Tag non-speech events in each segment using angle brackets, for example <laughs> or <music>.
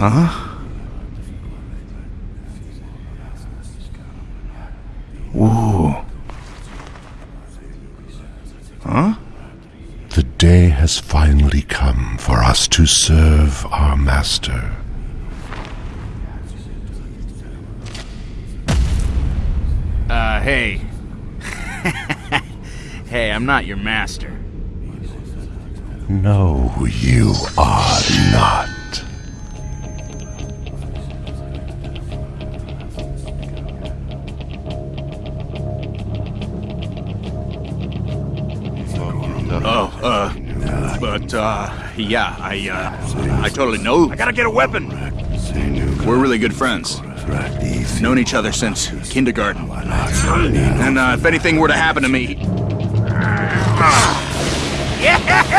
Huh? Ooh. Huh? The day has finally come for us to serve our master. Uh, hey. <laughs> hey, I'm not your master. No, you are not. Oh, uh, but, uh, yeah, I, uh, I totally know. I gotta get a weapon. We're really good friends. Known each other since kindergarten. And, uh, if anything were to happen to me. <laughs> Yeah!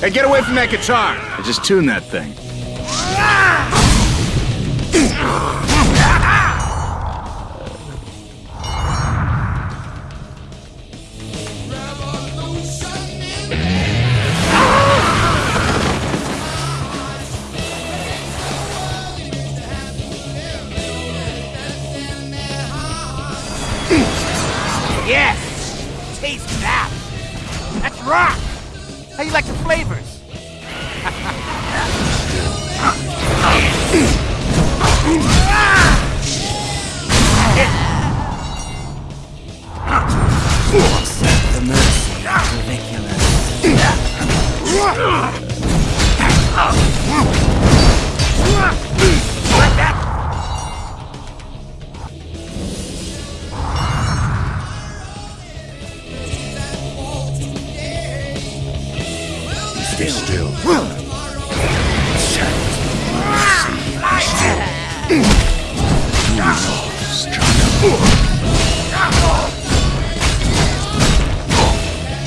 Hey, get away from that guitar! I just tuned that thing. Yes! Taste that! That's rock! How you like the flavors? Ridiculous. That?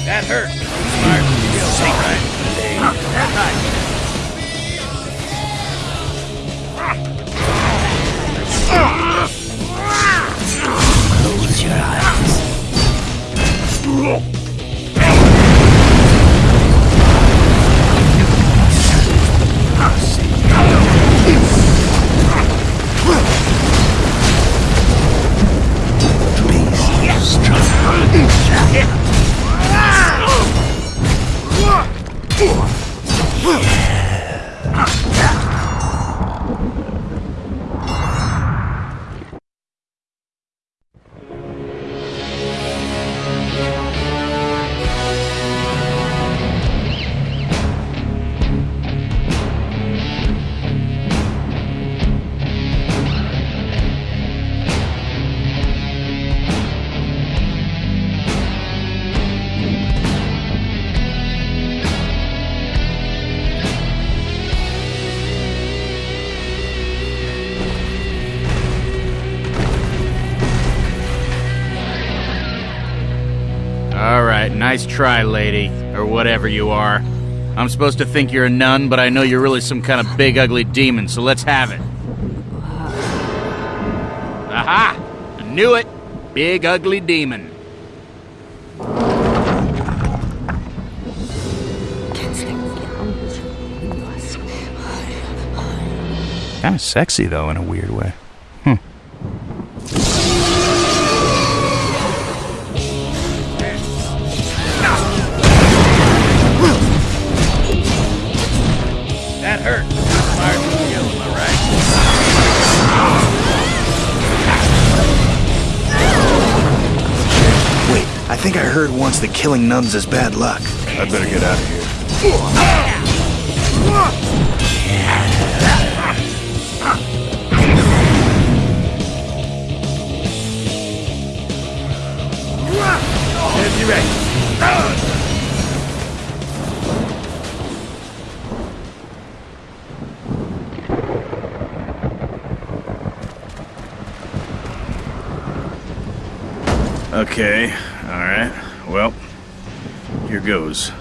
That hurt. Smart. Take right. That right. Close your eyes. Nice try, lady, or whatever you are. I'm supposed to think you're a nun, but I know you're really some kind of big, ugly demon, so let's have it. Aha! I knew it! Big, ugly demon. Kind of sexy, though, in a weird way. Smart. Kill him, all right? Wait, I think I heard once that killing nuns is bad luck. I'd better get out of here. Get ready. Okay, alright. Well, here goes.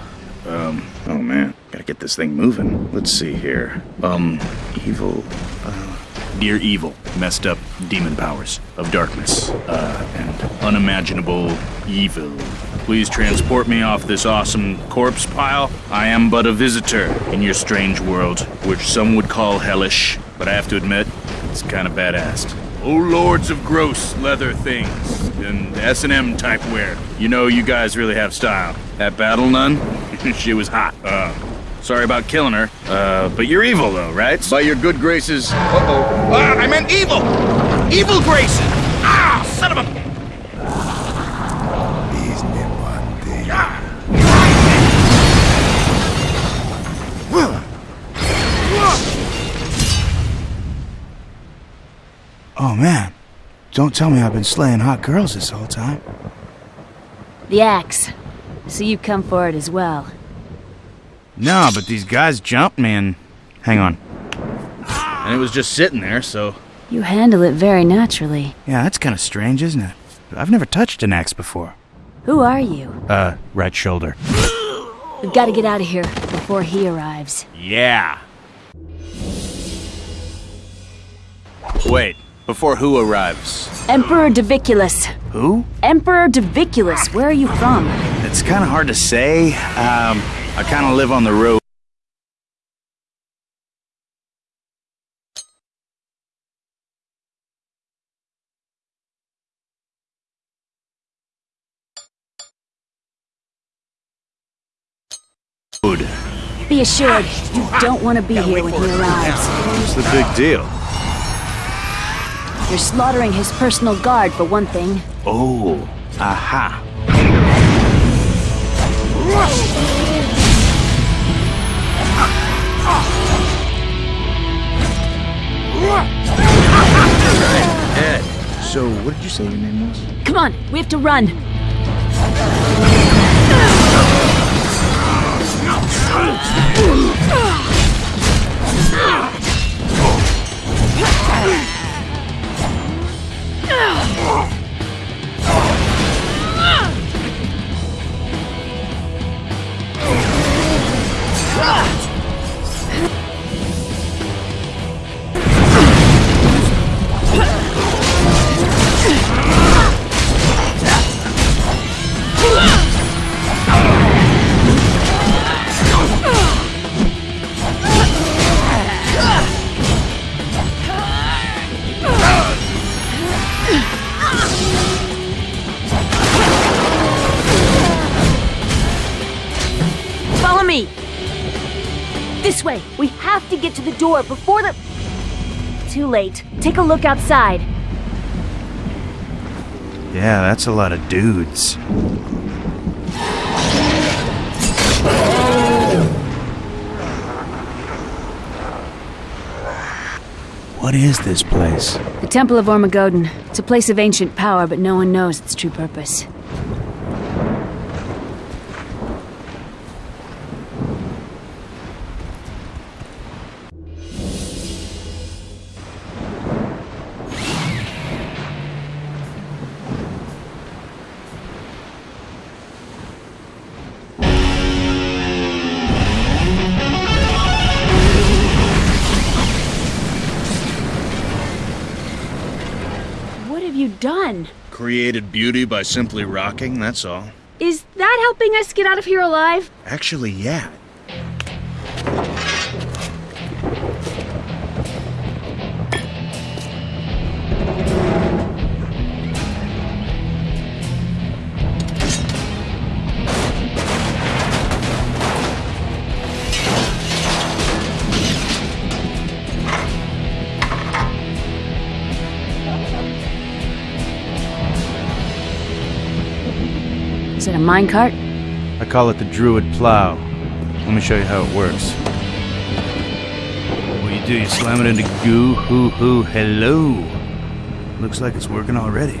Um, oh man, gotta get this thing moving. Let's see here. Um, evil. Uh, dear evil, messed up demon powers of darkness, uh, and unimaginable evil. Please transport me off this awesome corpse pile. I am but a visitor in your strange world, which some would call hellish, but I have to admit, it's kind of badass. Oh lords of gross leather things and S&M type wear. You know you guys really have style. That battle nun, <laughs> she was hot. Uh, sorry about killing her. Uh, but you're evil though, right? By your good graces. Uh-oh. Ah, I meant evil! Evil graces! Ah, son of a... Oh man, don't tell me I've been slaying hot girls this whole time. The axe. So you come for it as well. No, but these guys jumped me and. Hang on. And it was just sitting there, so You handle it very naturally. Yeah, that's kind of strange, isn't it? I've never touched an axe before. Who are you? Uh, right shoulder. We've got to get out of here before he arrives. yeah. Wait, before who arrives? Emperor Doviculus. Who? Emperor Doviculus, where are you from? It's kind of hard to say. Um, I kind of live on the road. Be assured, you don't want to be here when he arrives. What's the big deal? You're slaughtering his personal guard, for one thing. Oh, aha. Ed, so what did you say your name was? Come on, we have to run. <laughs> door before the. Too late. Take a look outside. Yeah, that's a lot of dudes. What is this place? The Temple of Ormagoden. It's a place of ancient power, but no one knows its true purpose. Done? Created beauty by simply rocking, that's all. Is that helping us get out of here alive? Actually, yeah. Minecart? I call it the Druid Plow. Let me show you how it works. What you do, you slam it into goo, hoo, hoo, hello. Looks like it's working already.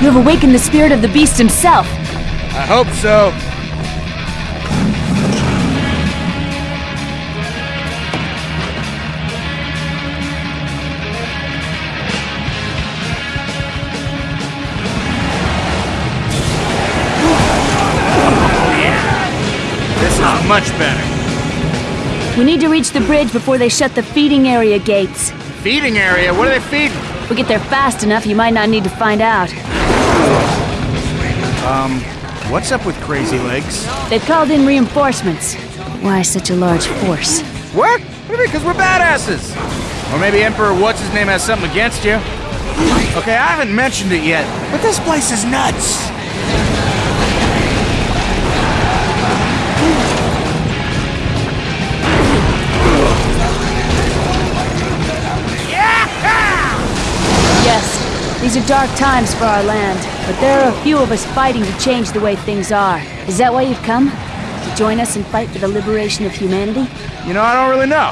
You have awakened the spirit of the beast himself. I hope so. Much better. We need to reach the bridge before they shut the feeding area gates. Feeding area? What are they feeding? If we get there fast enough, you might not need to find out. Um, what's up with Crazy Legs? They've called in reinforcements. Why such a large force? What? What do you mean? Because we're badasses. Or maybe Emperor What's His Name has something against you. Okay, I haven't mentioned it yet, but this place is nuts. These are dark times for our land, but there are a few of us fighting to change the way things are. Is that why you've come? To join us and fight for the liberation of humanity? You know, I don't really know.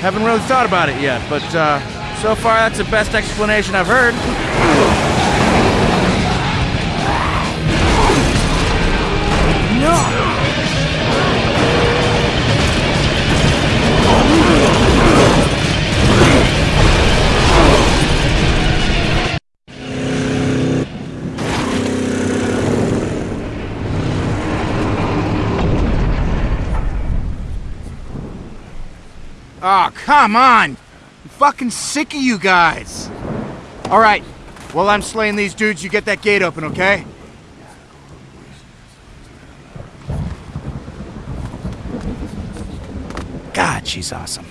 Haven't really thought about it yet, but uh, so far that's the best explanation I've heard. Oh, come on! I'm fucking sick of you guys! Alright, while I'm slaying these dudes, you get that gate open, okay? God, she's awesome.